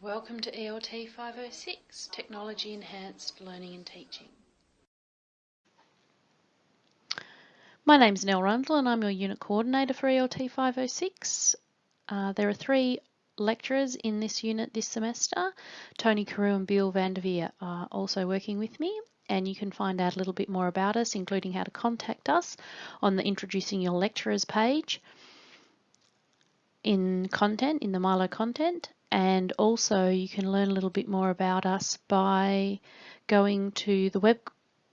Welcome to ELT 506, Technology Enhanced Learning and Teaching. My name is Nell Rundle and I'm your Unit Coordinator for ELT 506. Uh, there are three lecturers in this unit this semester. Tony Carew and Bill Vanderveer are also working with me and you can find out a little bit more about us, including how to contact us on the Introducing Your Lecturers page in content, in the MyLO content, and also you can learn a little bit more about us by going to the web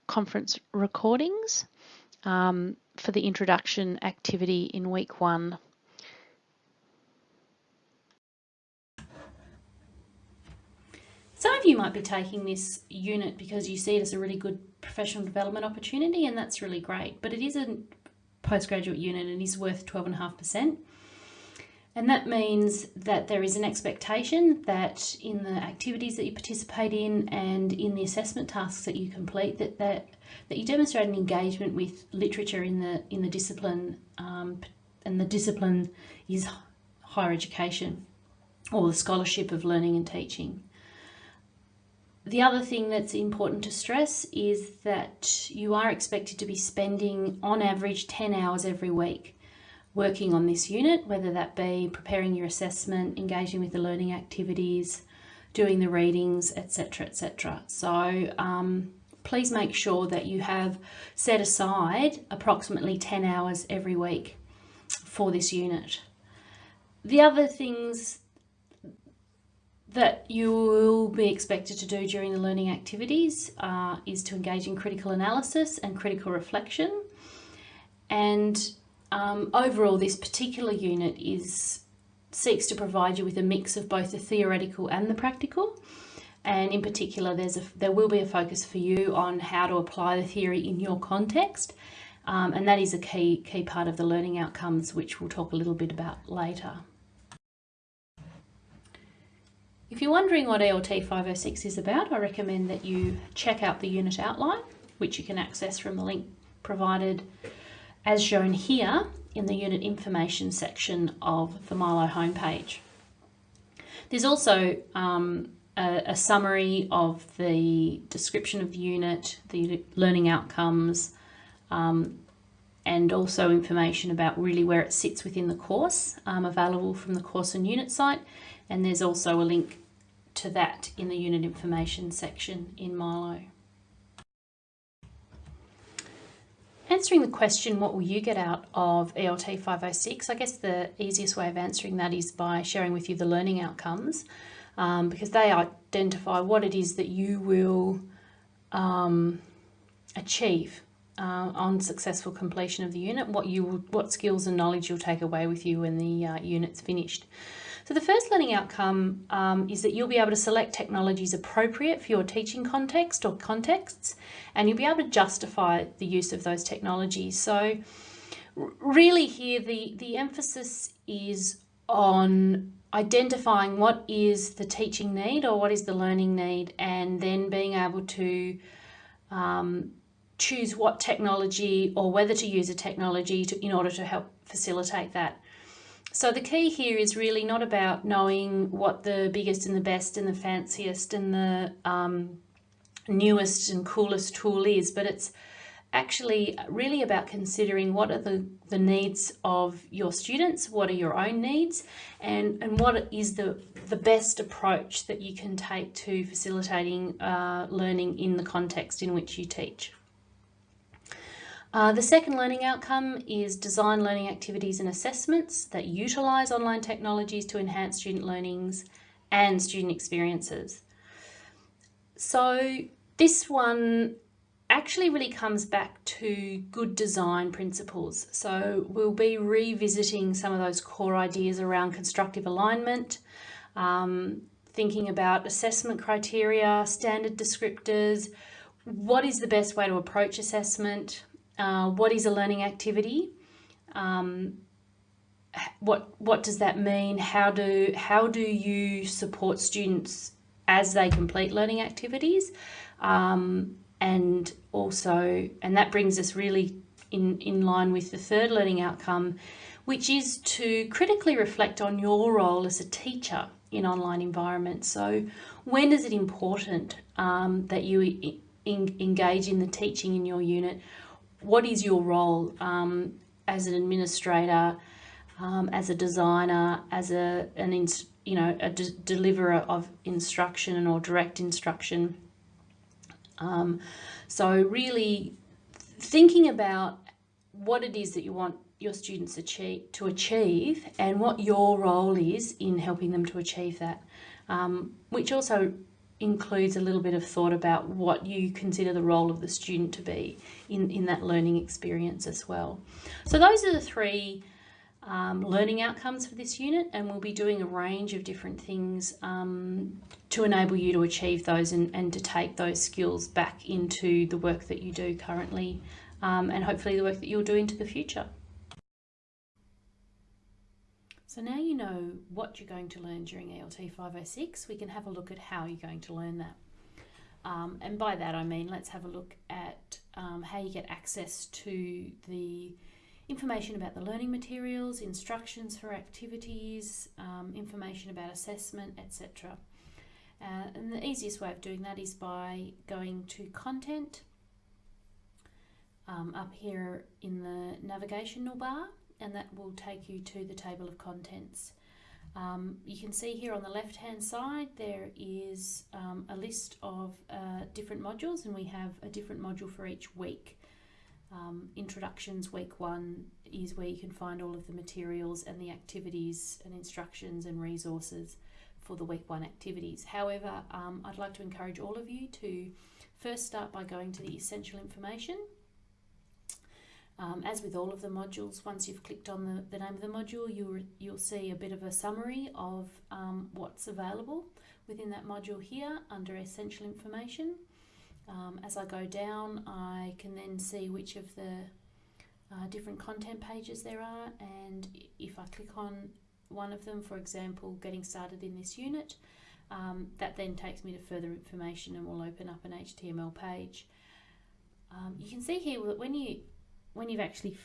conference recordings um, for the introduction activity in week one. Some of you might be taking this unit because you see it as a really good professional development opportunity and that's really great, but it is a postgraduate unit and is worth 12.5%. And that means that there is an expectation that in the activities that you participate in and in the assessment tasks that you complete, that, that, that you demonstrate an engagement with literature in the, in the discipline, um, and the discipline is higher education or the scholarship of learning and teaching. The other thing that's important to stress is that you are expected to be spending on average 10 hours every week working on this unit, whether that be preparing your assessment, engaging with the learning activities, doing the readings, etc, etc. So um, please make sure that you have set aside approximately 10 hours every week for this unit. The other things that you will be expected to do during the learning activities uh, is to engage in critical analysis and critical reflection and um, overall, this particular unit is seeks to provide you with a mix of both the theoretical and the practical. And in particular, there's a, there will be a focus for you on how to apply the theory in your context. Um, and that is a key, key part of the learning outcomes, which we'll talk a little bit about later. If you're wondering what ELT 506 is about, I recommend that you check out the unit outline, which you can access from the link provided as shown here in the unit information section of the MyLO homepage. There's also um, a, a, summary of the description of the unit, the learning outcomes, um, and also information about really where it sits within the course um, available from the course and unit site. And there's also a link to that in the unit information section in MyLO. Answering the question, what will you get out of ELT 506? I guess the easiest way of answering that is by sharing with you the learning outcomes um, because they identify what it is that you will um, achieve uh, on successful completion of the unit, what you what skills and knowledge you'll take away with you when the uh, unit's finished. So the first learning outcome um, is that you'll be able to select technologies appropriate for your teaching context or contexts, and you'll be able to justify the use of those technologies. So really here the, the emphasis is on identifying what is the teaching need or what is the learning need and then being able to um, choose what technology or whether to use a technology to, in order to help facilitate that. So the key here is really not about knowing what the biggest and the best and the fanciest and the um, newest and coolest tool is, but it's actually really about considering what are the, the needs of your students, what are your own needs, and, and what is the, the best approach that you can take to facilitating uh, learning in the context in which you teach. Uh, the second learning outcome is design learning activities and assessments that utilise online technologies to enhance student learnings and student experiences. So this one actually really comes back to good design principles. So we'll be revisiting some of those core ideas around constructive alignment, um, thinking about assessment criteria, standard descriptors, what is the best way to approach assessment, uh, what is a learning activity? Um, what what does that mean? How do how do you support students as they complete learning activities? Um, and also, and that brings us really in, in line with the third learning outcome, which is to critically reflect on your role as a teacher in online environments. So when is it important um, that you in, engage in the teaching in your unit? What is your role um, as an administrator, um, as a designer, as a an you know a de deliverer of instruction or direct instruction? Um, so really thinking about what it is that you want your students achieve, to achieve and what your role is in helping them to achieve that, um, which also includes a little bit of thought about what you consider the role of the student to be in, in that learning experience as well. So those are the three um, learning outcomes for this unit and we'll be doing a range of different things um, to enable you to achieve those and, and to take those skills back into the work that you do currently um, and hopefully the work that you'll do into the future. So now you know what you're going to learn during ELT 506, we can have a look at how you're going to learn that. Um, and by that I mean let's have a look at um, how you get access to the information about the learning materials, instructions for activities, um, information about assessment, etc. Uh, and the easiest way of doing that is by going to content um, up here in the navigational bar and that will take you to the table of contents. Um, you can see here on the left hand side there is um, a list of uh, different modules and we have a different module for each week. Um, introductions week one is where you can find all of the materials and the activities and instructions and resources for the week one activities. However, um, I'd like to encourage all of you to first start by going to the essential information um, as with all of the modules, once you've clicked on the, the name of the module, you'll, you'll see a bit of a summary of um, what's available within that module here under Essential Information. Um, as I go down, I can then see which of the uh, different content pages there are and if I click on one of them, for example, getting started in this unit, um, that then takes me to further information and will open up an HTML page. Um, you can see here that when you when you've actually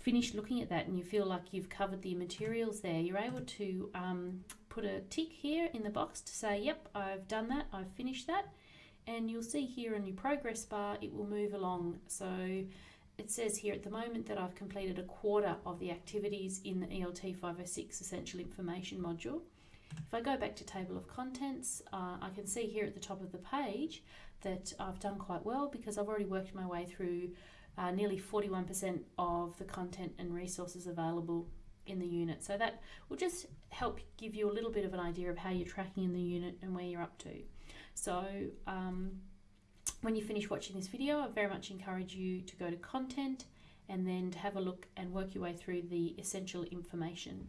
finished looking at that and you feel like you've covered the materials there, you're able to um, put a tick here in the box to say, yep, I've done that, I've finished that. And you'll see here in your progress bar, it will move along. So it says here at the moment that I've completed a quarter of the activities in the ELT 506 Essential Information module. If I go back to table of contents, uh, I can see here at the top of the page that I've done quite well because I've already worked my way through uh, nearly 41% of the content and resources available in the unit. So that will just help give you a little bit of an idea of how you're tracking in the unit and where you're up to. So um, when you finish watching this video, I very much encourage you to go to content and then to have a look and work your way through the essential information.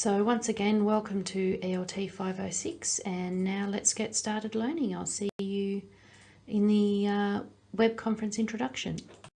So once again, welcome to ELT 506 and now let's get started learning. I'll see you in the uh, web conference introduction.